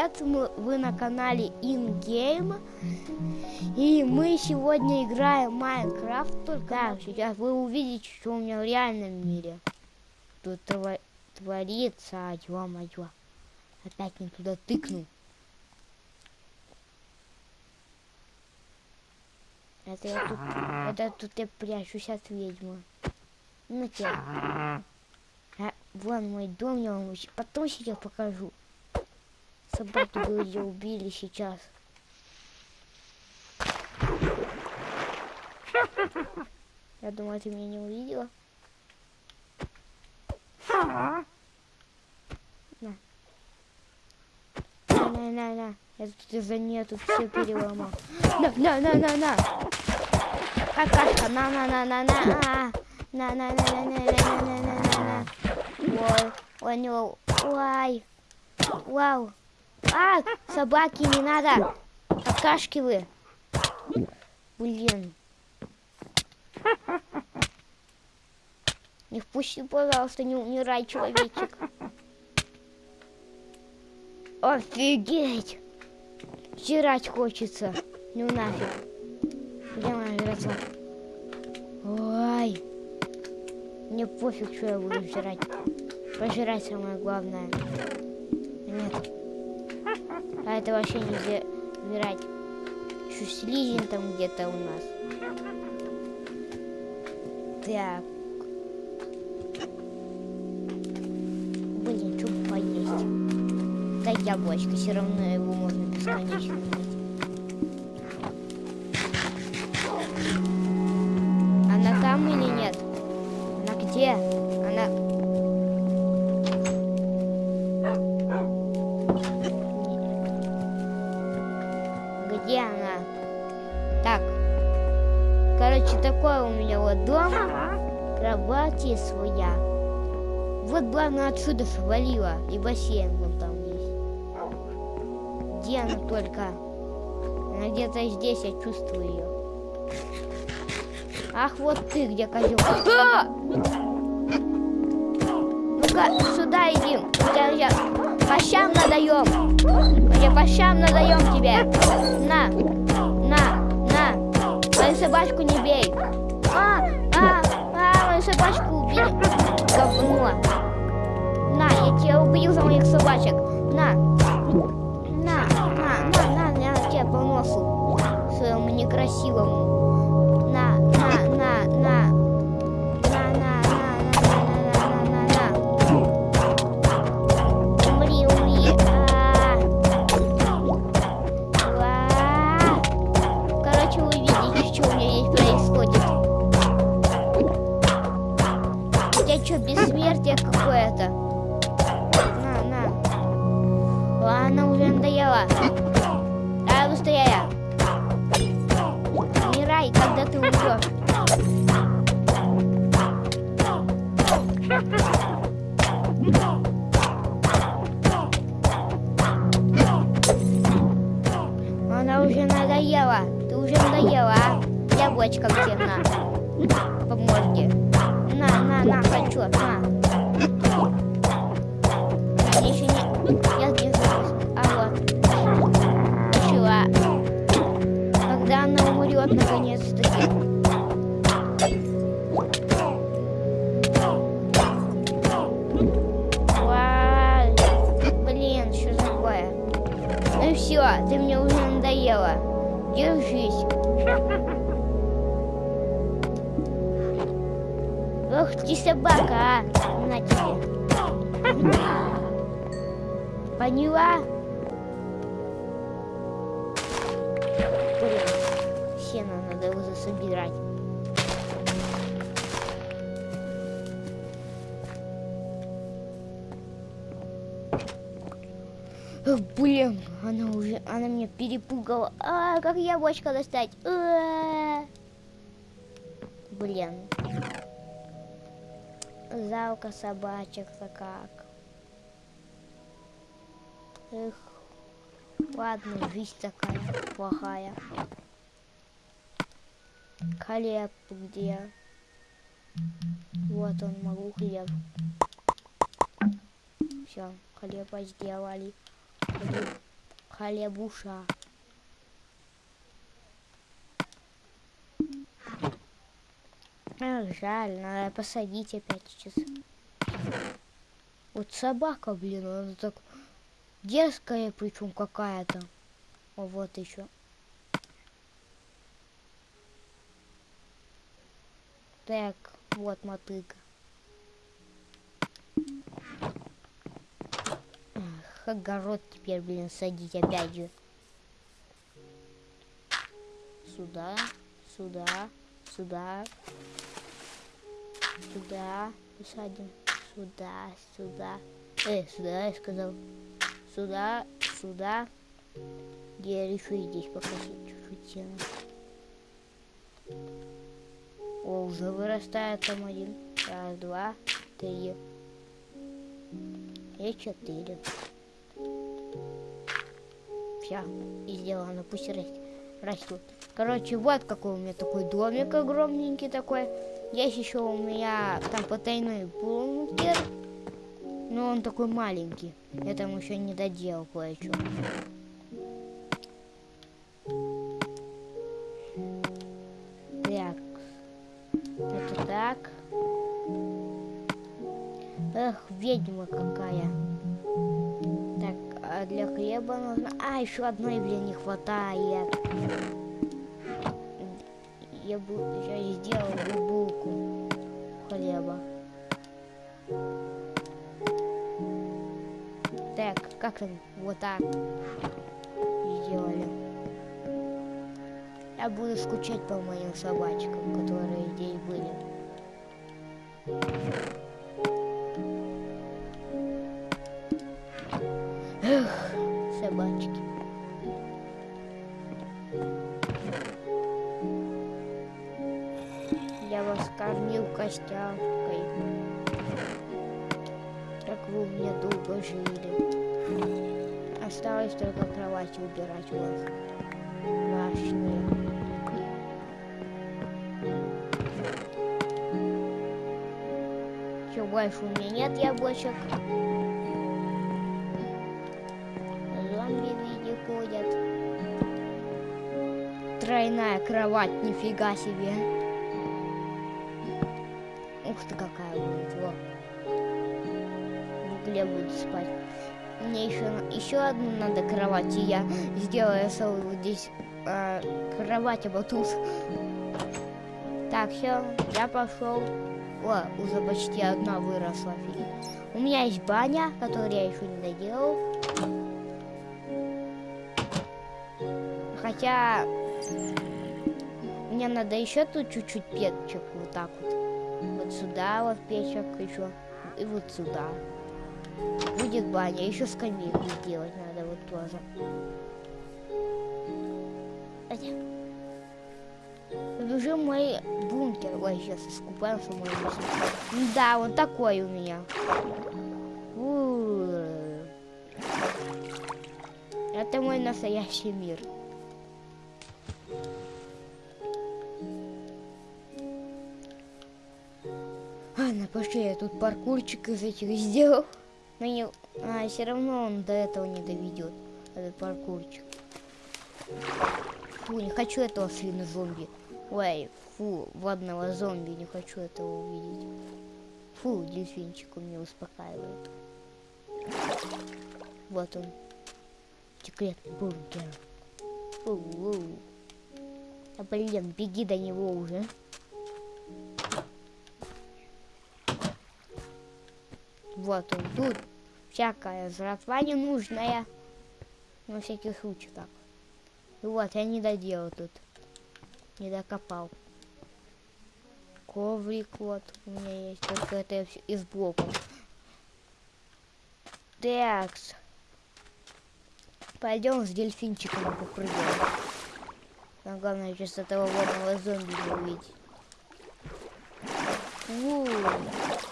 привет! Мы, вы на канале InGame. И мы сегодня играем Майнкрафт. Только да, сейчас вы увидите, что у меня в реальном мире. Тут тво творится, ё-моё. Опять не туда тыкнул. Это я тут, это тут я прячусь от ведьмы. Ну тебя. А, вон мой дом, я вам потом сейчас покажу. Собаки бы убили сейчас. Я думаю, ты меня не увидела. На. На, на, на. Я тут из-за нее все переломал. На, на, на, на, на. Какашка, на, на, на, на, на. На, на, на, на, на, на, на, на, на, на. Ой, ой, не, ой. Вау. А, собаки, не надо. Какашки вы. Блин. Не впусти, пожалуйста, не умирай, человечек. Офигеть. Жрать хочется. Ну нафиг. Где моя жратва? Ой. Мне пофиг, что я буду жрать. Пожирать самое главное. Нет. А это вообще нельзя убирать. Еще слизень там где-то у нас. Так. Блин, что поесть? Да яблочко, все равно его можно бесконечно где она? Так. Короче, такой у меня вот дом. Кровати своя. Вот бы она отсюда свалила. И бассейн вон там есть. Где она только? Она где-то здесь, я чувствую ее. Ах, вот ты где, козел. А! Ну-ка, сюда иди. Я, я, по щам надаем. Я по щам надаем тебе. На, на, на. Мою собачку не бей. А, а, а, мою собачку убили. Говно. На, я тебя убил за моих собачек. На. На, на, на, на, на, тебе по носу. Своему некрасивому. 一。Поняла? Блин, сено надо уже собирать. Ох, блин, она уже, она меня перепугала. А, как яблочко достать? А -а -а. Блин. Жалко собачек-то как. Эх, ладно, жизнь такая плохая. Хлеб где? Вот он, могу хлеб. Все, хлеба сделали. Хлеб. хлебуша. Ах, жаль, надо посадить опять сейчас. Вот собака, блин, она так дерзкая, причем какая-то. О, вот еще. Так, вот мотыга. Ах, огород теперь, блин, садить опять же. Сюда, сюда, сюда, сюда посадим, сюда, сюда. Э, сюда, я сказал. Сюда, сюда. Я решу здесь покосить чуть-чуть. О, уже вырастает там один. Раз, два, три. И четыре. Все, и сделано. Пусть растут. Короче, вот какой у меня такой домик огромненький такой. Есть еще у меня там потайной бункер. Но он такой маленький. Я там еще не доделал кое-что. Так. Это так. Эх, ведьма какая. Так, а для хлеба нужно... А, еще одной, блин, не хватает. Я бы сейчас сделал булку хлеба. Как? Вот так сделали. Я буду скучать по моим собачкам, которые здесь были. Эх, собачки. Я вас кормил костяшкой. Так вы у меня долго жили. Осталось только кровать убирать вас. Ваши. Все, больше у меня нет яблочек. Зомби в виде ходят. Тройная кровать, нифига себе. Ух ты, какая будет, во. В угле спать. Мне еще, еще одну надо кровать, и я сделаю целую здесь э, кровать, а тут. Так, все, я пошел. О, уже почти одна выросла. У меня есть баня, которую я еще не доделал. Хотя мне надо еще тут чуть-чуть печек вот так вот. Вот сюда вот печек еще. И вот сюда. Будет баня. Еще скамейку сделать надо вот тоже. Тут уже мой бункер. Ой, сейчас искупаемся мой бункер. Да, вот такой у меня. Это мой настоящий мир. Ладно, пошли, я тут паркурчик из этих сделал. Но не... а, все равно он до этого не доведет, этот паркурчик. Фу, не хочу этого свинозомби. Ой, фу, водного зомби, не хочу этого увидеть. Фу, дельфинчик у меня успокаивает. Вот он. Секретный бункер. Фу, фу. А блин, беги до него уже. Вот он тут. Всякая жратва ненужная. На всякий случай так. И вот, я не доделал тут. Не докопал. Коврик вот у меня есть. Только это из блоков. Такс. Пойдем с дельфинчиком попрыгаем. Но главное сейчас этого водного зомби не увидеть. У -у -у.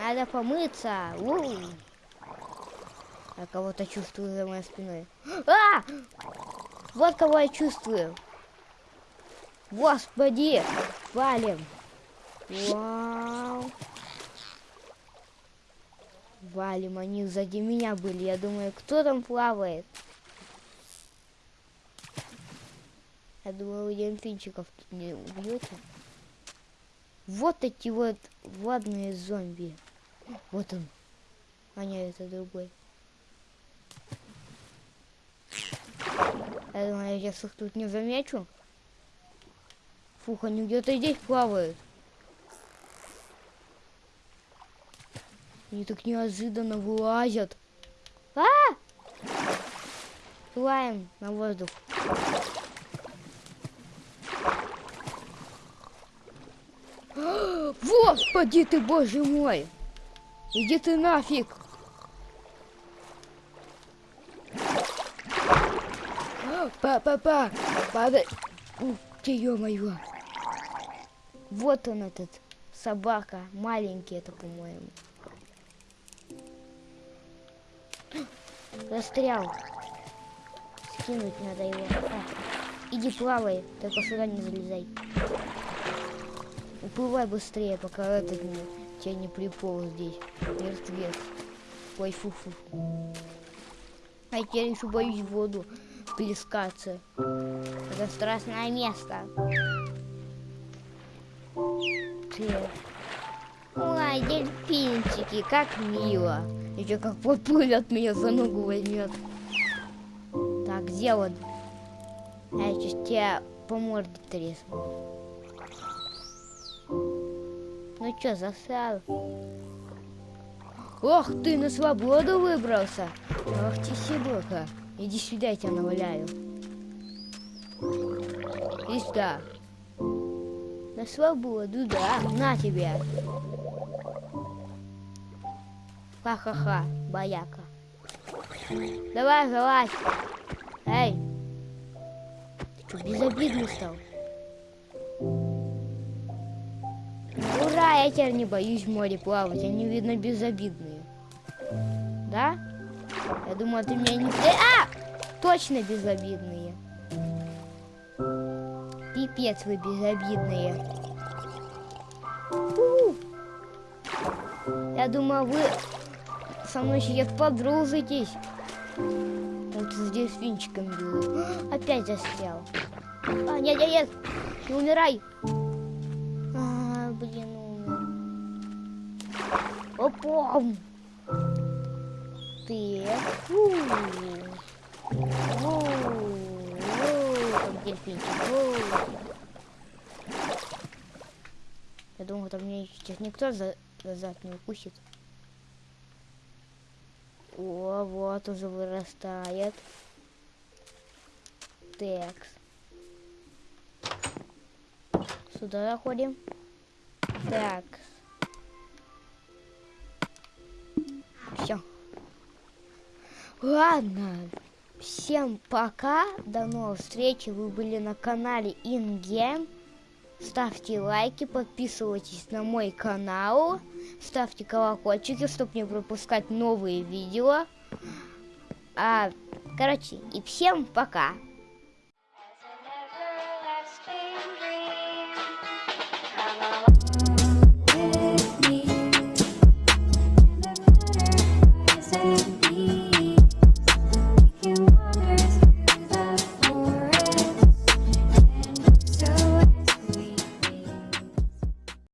Надо помыться. У -у -у. Я кого-то чувствую за моей спиной. А! Вот кого я чувствую. Господи! Валим. Вау. Валим, они сзади меня были. Я думаю, кто там плавает? Я думаю, вы дельфинчиков тут не убьете. Вот эти вот водные зомби. Вот он. А нет, это другой. Я думаю, я их тут не замечу. Фух, они где-то здесь плавают. Они так неожиданно вылазят. А! Плаваем на воздух. Господи ты, боже мой! Иди ты нафиг! Па-па-па! Падай! Ух ты, ё-моё! Вот он этот, собака. Маленький это, по-моему. Застрял. Скинуть надо его. А, иди плавай, только сюда не залезай. Уплывай быстрее, пока этот не, тебя не приполз здесь. Мертвец. Ой, фу-фу. А я еще боюсь воду плескаться. Это страшное место. Ой, дельфинчики, как мило. Еще как подплывет меня за ногу возьмет. Так, где он? Я сейчас тебя по морде тресну. Ну что, засал? Ох ты, на свободу выбрался. Ах ты, Сибока. Иди сюда, я тебя наваляю. И сюда. На свободу, да. На тебя. Ха-ха-ха, бояка. Давай, залазь. Эй. Ты что, безобидный стал? Я теперь не боюсь в море плавать. Они, видно, безобидные. Да? Я думаю, ты меня не... А! Точно безобидные. Пипец вы безобидные. У -у -у. Я думаю, вы со мной сейчас подружитесь. Вот с дельфинчиком был. Опять застрял. А, нет, нет, нет. Не умирай. А, блин, умер. Опом. Ты. Я думаю, там мне сейчас никто за, за зад не укусит. О, вот уже вырастает. Текс. Сюда заходим. Так. Все. Ладно. Всем пока. До новых встреч. Вы были на канале InGame. Ставьте лайки, подписывайтесь на мой канал, ставьте колокольчики, чтобы не пропускать новые видео. А, короче, и всем пока!